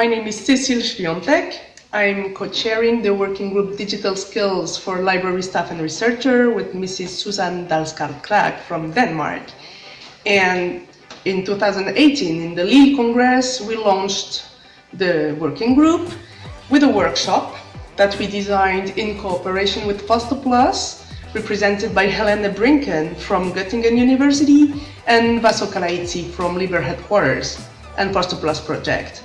My name is Cecile Świątek. I'm co-chairing the working group Digital Skills for Library Staff and Researcher with Mrs. Susan Dalsgaard Krag from Denmark. And in 2018, in the Lille Congress, we launched the working group with a workshop that we designed in cooperation with Foster Plus, represented by Helene Brinken from Göttingen University and Vasso Kalaitzi from Liber Headquarters and Foster Plus project.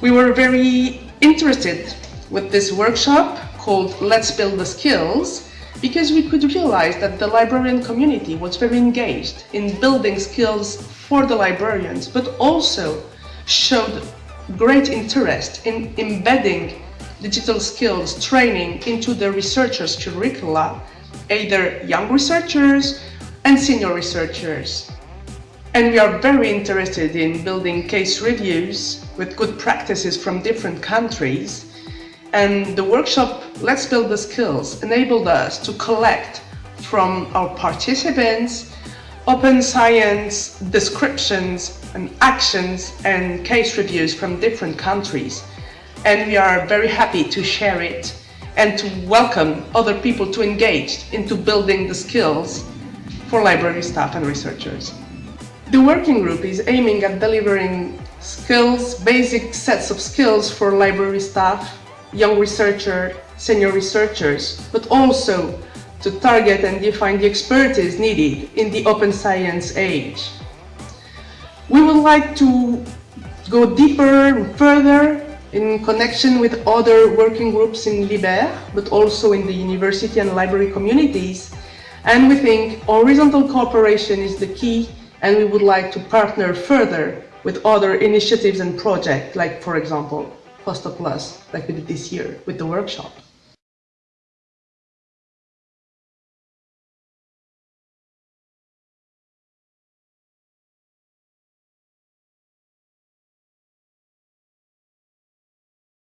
We were very interested with this workshop called Let's Build the Skills because we could realize that the librarian community was very engaged in building skills for the librarians, but also showed great interest in embedding digital skills training into the researchers' curricula, either young researchers and senior researchers. And we are very interested in building case reviews with good practices from different countries. And the workshop, Let's Build the Skills, enabled us to collect from our participants open science descriptions and actions and case reviews from different countries. And we are very happy to share it and to welcome other people to engage into building the skills for library staff and researchers. The working group is aiming at delivering skills, basic sets of skills for library staff, young researcher, senior researchers, but also to target and define the expertise needed in the open science age. We would like to go deeper and further in connection with other working groups in Liber, but also in the university and library communities. And we think horizontal cooperation is the key and we would like to partner further with other initiatives and projects, like for example, Foster Plus, like we did this year with the workshop.